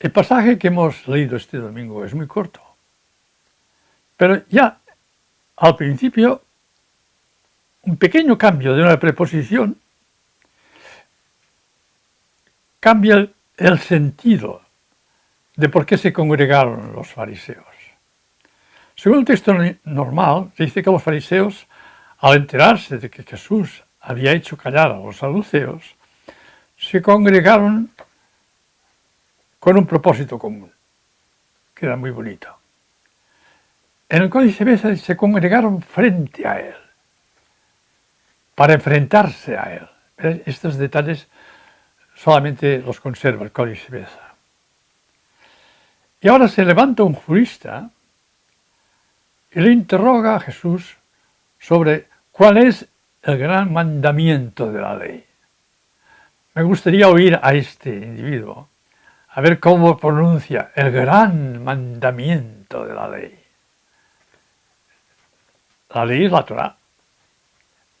El pasaje que hemos leído este domingo es muy corto, pero ya al principio un pequeño cambio de una preposición cambia el, sentido de por qué se congregaron los fariseos. Según el texto normal, dice que los fariseos, al enterarse de que Jesús había hecho callar a los saduceos, se congregaron con un propósito común, que era muy bonito. En el Códice Besa se congregaron frente a él, para enfrentarse a él. Estos detalles solamente los conserva el Códice Besa. Y ahora se levanta un jurista y le interroga a Jesús sobre cuál es el gran mandamiento de la ley. Me gustaría oír a este individuo a ver cómo pronuncia el gran mandamiento de la ley. La ley es la Torah.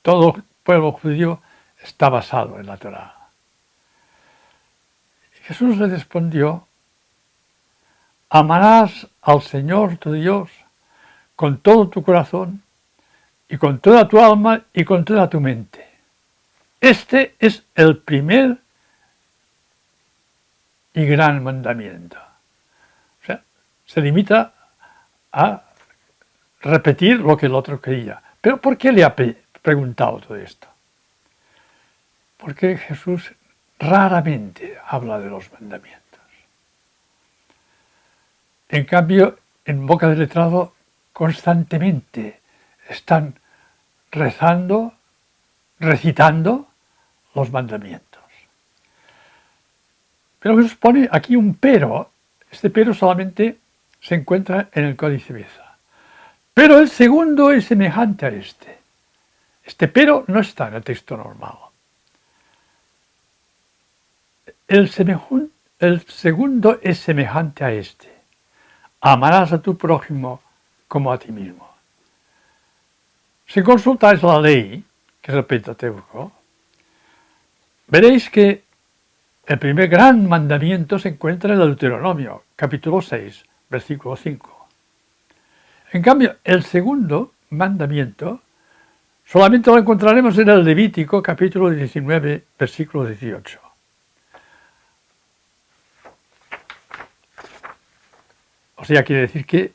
Todo pueblo judío está basado en la Torah. Jesús le respondió, amarás al Señor tu Dios con todo tu corazón y con toda tu alma y con toda tu mente. Este es el primer y gran mandamiento. O sea, se limita a repetir lo que el otro quería. Pero ¿por qué le ha preguntado todo esto? Porque Jesús raramente habla de los mandamientos. En cambio, en boca del letrado constantemente están rezando, recitando los mandamientos. Pero Jesús pone aquí un pero. Este pero solamente se encuentra en el Códice Beza. Pero el segundo es semejante a este. Este pero no está en el texto normal. El, el segundo es semejante a este. Amarás a tu prójimo como a ti mismo. Si consultáis la ley, que es el Pentateuco, veréis que el primer gran mandamiento se encuentra en el Deuteronomio, capítulo 6, versículo 5. En cambio, el segundo mandamiento solamente lo encontraremos en el Levítico, capítulo 19, versículo 18. O sea, quiere decir que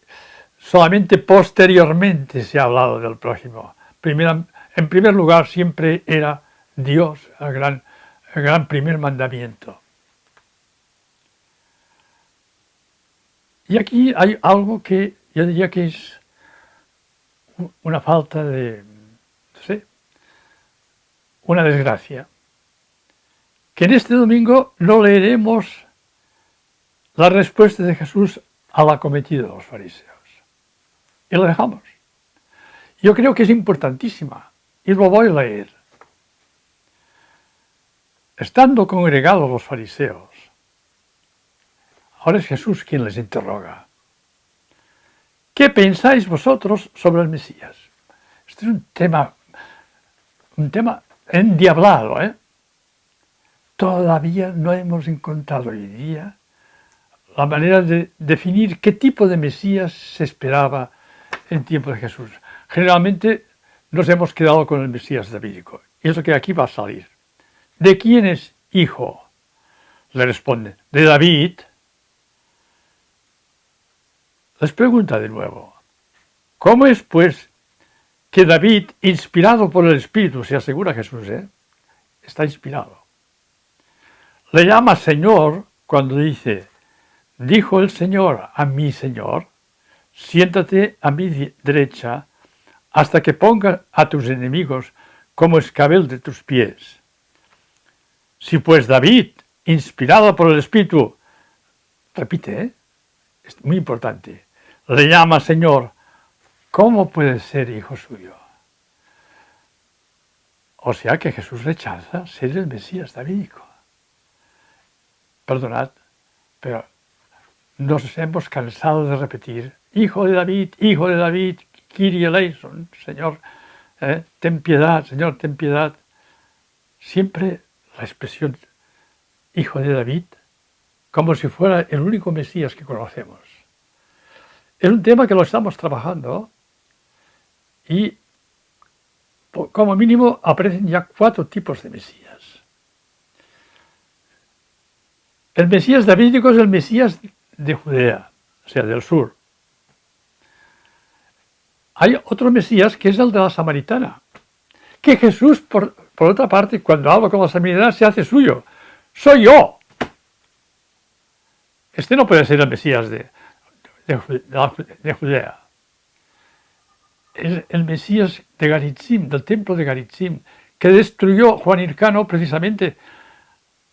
solamente posteriormente se ha hablado del prójimo. en primer lugar siempre era Dios el gran el gran primer mandamiento. Y aquí hay algo que yo diría que es una falta de, no sé, una desgracia. Que en este domingo no leeremos la respuesta de Jesús al acometido de los fariseos. Y lo dejamos. Yo creo que es importantísima y lo voy a leer. Estando congregados los fariseos, ahora es Jesús quien les interroga. ¿Qué pensáis vosotros sobre el Mesías? Este es un tema, un tema endiablado, ¿eh? Todavía no hemos encontrado hoy día la manera de definir qué tipo de Mesías se esperaba en tiempo de Jesús. Generalmente nos hemos quedado con el Mesías davídico, y eso que aquí va a salir. ¿De quién es hijo? Le responde, de David. Les pregunta de nuevo, ¿cómo es pues que David, inspirado por el Espíritu, se asegura Jesús, ¿eh? está inspirado? Le llama Señor cuando dice, dijo el Señor a mi Señor, siéntate a mi derecha hasta que ponga a tus enemigos como escabel de tus pies. Si pues David, inspirado por el Espíritu, repite, ¿eh? es muy importante, le llama Señor, ¿cómo puede ser hijo suyo? O sea que Jesús rechaza ser el Mesías davídico. Perdonad, pero nos hemos cansado de repetir, hijo de David, hijo de David, Kyrie eleison, Señor, ¿eh? ten piedad, Señor, ten piedad. Siempre la expresión hijo de David como si fuera el único Mesías que conocemos. Es un tema que lo estamos trabajando y como mínimo aparecen ya cuatro tipos de Mesías. El Mesías davídico es el Mesías de Judea, o sea, del sur. Hay otro Mesías que es el de la Samaritana, que Jesús, por, otra parte, cuando habla con la Samaritana, se hace suyo. ¡Soy yo! Este no puede ser el Mesías de, de, Judea. Es el Mesías de Garitzim, del templo de Garitzim, que destruyó Juan Hircano precisamente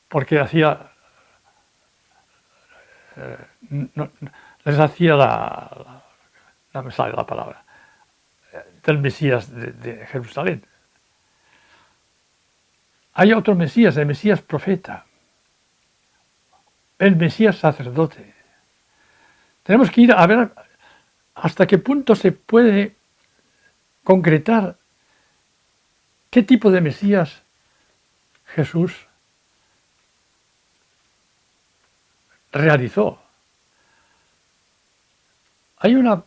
porque hacía eh, les hacía la, no me sale la palabra, del Mesías de, Jerusalén. Hay otro Mesías, el Mesías profeta, el Mesías sacerdote. Tenemos que ir a ver hasta qué punto se puede concretar qué tipo de Mesías Jesús realizó. Hay una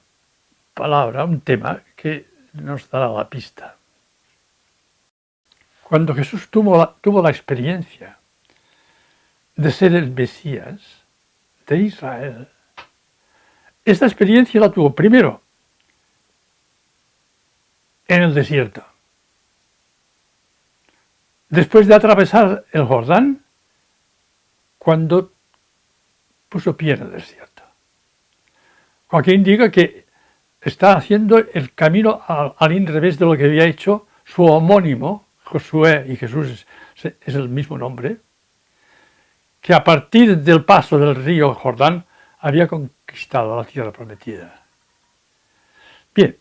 palabra, un tema que nos dará la pista. Cuando Jesús tuvo la, tuvo la experiencia de ser el Mesías de Israel, esta experiencia la tuvo primero en el desierto. Después de atravesar el Jordán, cuando puso pie en el desierto. Joaquín diga que está haciendo el camino al, al revés de lo que había hecho su homónimo, Josué y Jesús es, el mismo nombre, que a partir del paso del río Jordán había conquistado la tierra prometida. Bien,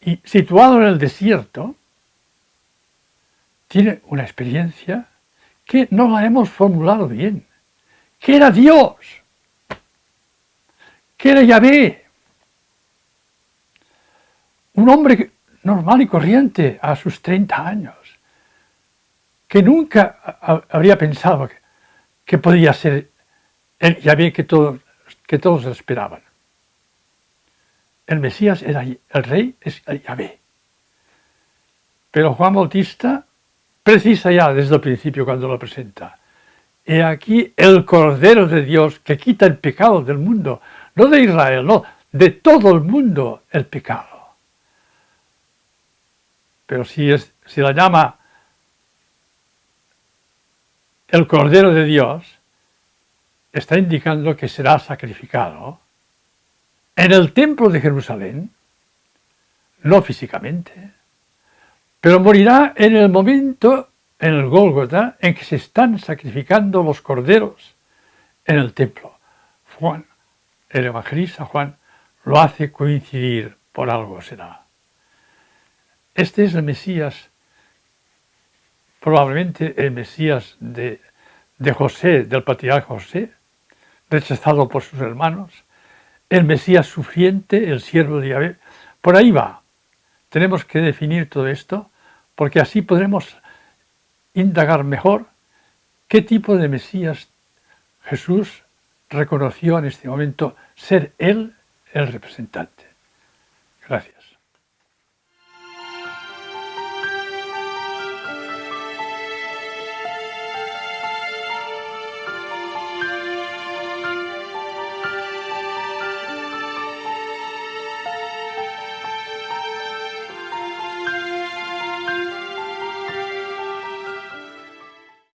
y situado en el desierto, tiene una experiencia que no la hemos formulado bien, que era Dios que era Yahvé. Un hombre normal y corriente a sus 30 años, que nunca habría pensado que, podía ser el Yahvé que todos, que todos esperaban. El Mesías era el rey, es el Yahvé. Pero Juan Bautista precisa ya desde el principio cuando lo presenta. He aquí el Cordero de Dios que quita el pecado del mundo no de Israel, no, de todo el mundo el pecado. Pero si, la llama el Cordero de Dios, está indicando que será sacrificado en el templo de Jerusalén, no físicamente, pero morirá en el momento, en el Gólgota, en que se están sacrificando los corderos en el templo. Juan el evangelista Juan lo hace coincidir, por algo será. Este es el Mesías, probablemente el Mesías de, José, del patriarca José, rechazado por sus hermanos, el Mesías sufriente, el siervo de Yahvé. Por ahí va. Tenemos que definir todo esto, porque así podremos indagar mejor qué tipo de Mesías Jesús reconoció en este momento ser él el representante. Gracias.